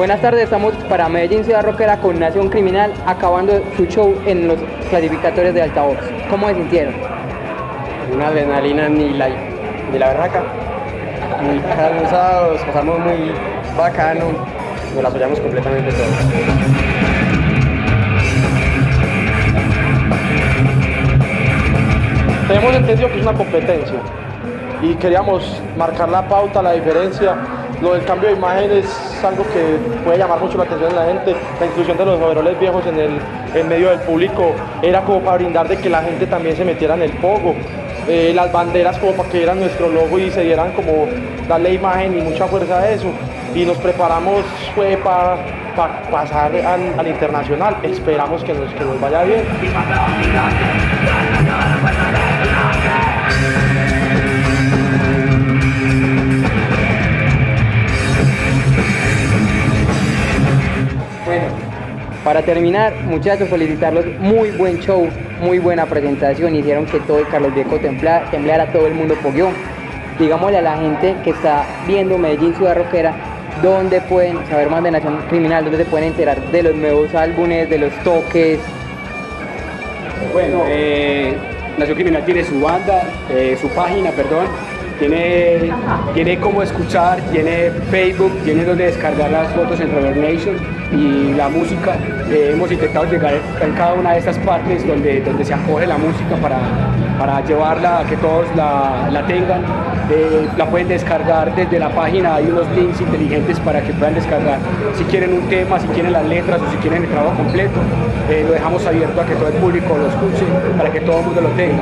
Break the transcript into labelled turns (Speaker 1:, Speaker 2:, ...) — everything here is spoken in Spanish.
Speaker 1: Buenas tardes, estamos para Medellín Ciudad Rockera con Nación Criminal acabando su show en los clasificatorios de altavoz. ¿Cómo se sintieron?
Speaker 2: Una adrenalina ni la, ni la berraca. Muy cansados, pasamos muy bacano, nos la apoyamos completamente todos.
Speaker 3: Tenemos entendido que es una competencia y queríamos marcar la pauta, la diferencia. Lo del cambio de imagen es algo que puede llamar mucho la atención de la gente. La inclusión de los overoles viejos en el en medio del público era como para brindar de que la gente también se metiera en el pogo. Eh, las banderas como para que vieran nuestro logo y se dieran como darle imagen y mucha fuerza a eso. Y nos preparamos fue para pasar al, al, internacional. Esperamos que nos, que nos vaya bien.
Speaker 1: Para terminar, muchachos, felicitarlos. Muy buen show, muy buena presentación. Hicieron que todo el Carlos Viejo temblara, temblara todo el mundo poguió. Digámosle a la gente que está viendo Medellín Ciudad Rockera dónde pueden saber más de Nación Criminal, dónde se pueden enterar de los nuevos álbumes, de los toques.
Speaker 4: Bueno, eh, Nación Criminal tiene su banda, eh, su página, perdón, tiene, tiene cómo escuchar, tiene Facebook, tiene donde descargar las fotos en Reverb Nation y la música. Eh, hemos intentado llegar en cada una de estas partes donde, donde se acoge la música para, para llevarla a que todos la, la tengan. Eh, la pueden descargar desde la página, hay unos links inteligentes para que puedan descargar si quieren un tema, si quieren las letras o si quieren el trabajo completo. Eh, lo dejamos abierto a que todo el público lo escuche, para que todo el mundo lo tenga.